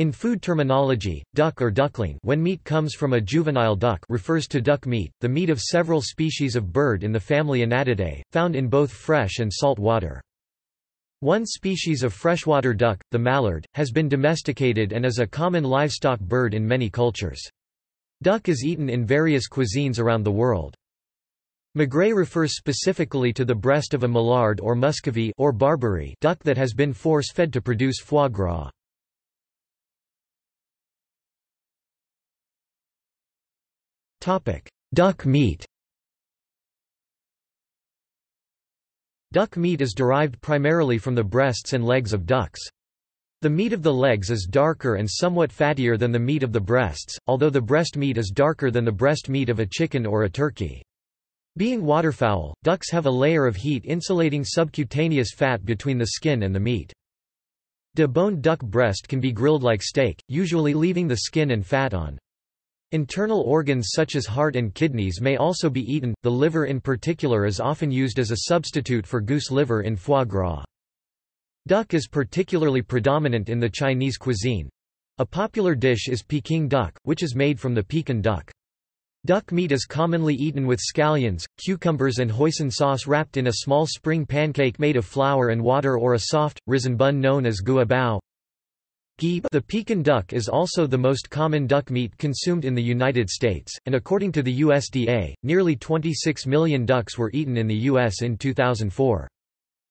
In food terminology, duck or duckling when meat comes from a juvenile duck refers to duck meat, the meat of several species of bird in the family Anatidae, found in both fresh and salt water. One species of freshwater duck, the mallard, has been domesticated and is a common livestock bird in many cultures. Duck is eaten in various cuisines around the world. Magret refers specifically to the breast of a mallard or muscovy or Barbary duck that has been force-fed to produce foie gras. Duck meat Duck meat is derived primarily from the breasts and legs of ducks. The meat of the legs is darker and somewhat fattier than the meat of the breasts, although the breast meat is darker than the breast meat of a chicken or a turkey. Being waterfowl, ducks have a layer of heat insulating subcutaneous fat between the skin and the meat. Deboned duck breast can be grilled like steak, usually leaving the skin and fat on. Internal organs such as heart and kidneys may also be eaten, the liver in particular is often used as a substitute for goose liver in foie gras. Duck is particularly predominant in the Chinese cuisine. A popular dish is Peking duck, which is made from the Pekin duck. Duck meat is commonly eaten with scallions, cucumbers and hoisin sauce wrapped in a small spring pancake made of flour and water or a soft, risen bun known as guabao. The Pekin duck is also the most common duck meat consumed in the United States, and according to the USDA, nearly 26 million ducks were eaten in the U.S. in 2004.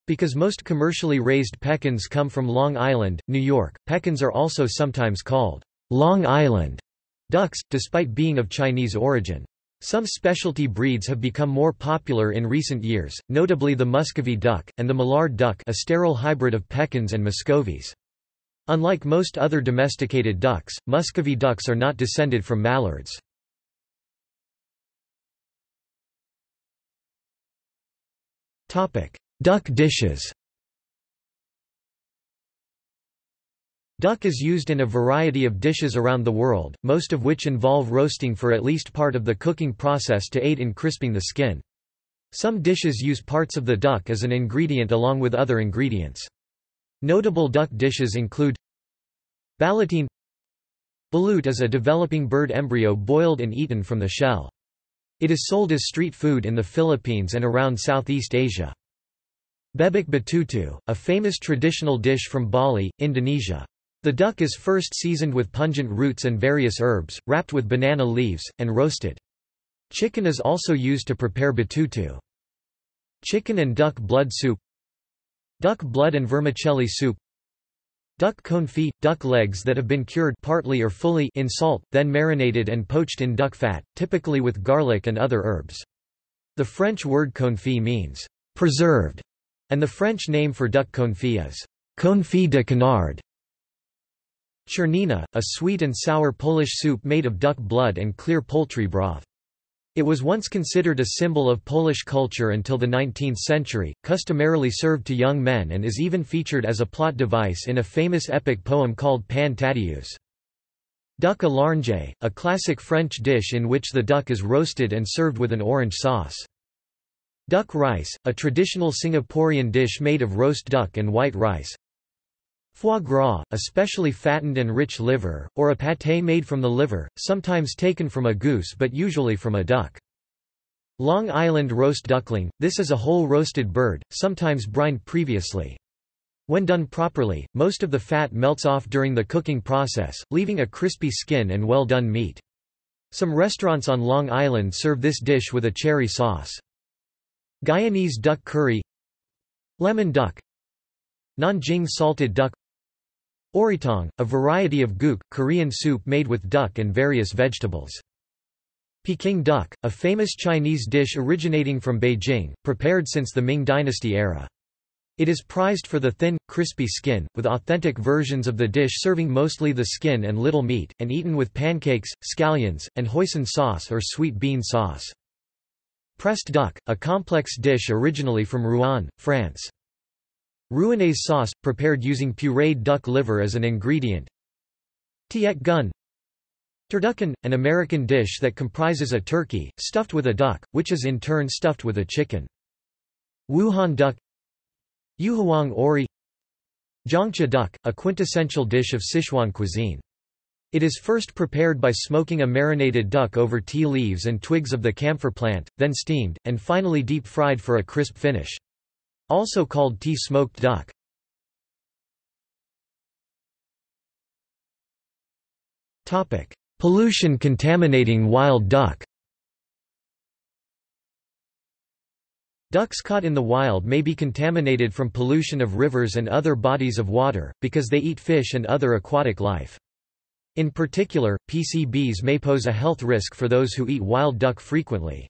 Because most commercially raised pekins come from Long Island, New York, pekins are also sometimes called Long Island ducks, despite being of Chinese origin. Some specialty breeds have become more popular in recent years, notably the Muscovy duck, and the Moulard duck a sterile hybrid of pekins and muscovies. Unlike most other domesticated ducks, Muscovy ducks are not descended from mallards. Duck dishes Duck is used in a variety of dishes around the world, most of which involve roasting for at least part of the cooking process to aid in crisping the skin. Some dishes use parts of the duck as an ingredient along with other ingredients. Notable duck dishes include Ballotine Balut is a developing bird embryo boiled and eaten from the shell. It is sold as street food in the Philippines and around Southeast Asia. Bebek betutu, a famous traditional dish from Bali, Indonesia. The duck is first seasoned with pungent roots and various herbs, wrapped with banana leaves, and roasted. Chicken is also used to prepare betutu. Chicken and duck blood soup Duck blood and vermicelli soup Duck confit – duck legs that have been cured partly or fully in salt, then marinated and poached in duck fat, typically with garlic and other herbs. The French word confit means «preserved», and the French name for duck confit is «confit de canard». Czernina, a sweet and sour Polish soup made of duck blood and clear poultry broth. It was once considered a symbol of Polish culture until the 19th century, customarily served to young men and is even featured as a plot device in a famous epic poem called Pan Tadeusz. Duck à l'orange, a classic French dish in which the duck is roasted and served with an orange sauce. Duck rice, a traditional Singaporean dish made of roast duck and white rice. Foie gras, a specially fattened and rich liver, or a pâté made from the liver, sometimes taken from a goose but usually from a duck. Long Island roast duckling, this is a whole roasted bird, sometimes brined previously. When done properly, most of the fat melts off during the cooking process, leaving a crispy skin and well-done meat. Some restaurants on Long Island serve this dish with a cherry sauce. Guyanese duck curry Lemon duck Nanjing salted duck Oritong, a variety of guk, Korean soup made with duck and various vegetables. Peking duck, a famous Chinese dish originating from Beijing, prepared since the Ming dynasty era. It is prized for the thin, crispy skin, with authentic versions of the dish serving mostly the skin and little meat, and eaten with pancakes, scallions, and hoisin sauce or sweet bean sauce. Pressed duck, a complex dish originally from Rouen, France. Rouennaise sauce, prepared using pureed duck liver as an ingredient. Tiet gun Turducken, an American dish that comprises a turkey, stuffed with a duck, which is in turn stuffed with a chicken. Wuhan duck Yuhuang ori Zhangcha duck, a quintessential dish of Sichuan cuisine. It is first prepared by smoking a marinated duck over tea leaves and twigs of the camphor plant, then steamed, and finally deep-fried for a crisp finish. Also called tea smoked duck. Pollution contaminating wild duck Ducks caught in the wild may be contaminated from pollution of rivers and other bodies of water, because they eat fish and other aquatic life. In particular, PCBs may pose a health risk for those who eat wild duck frequently.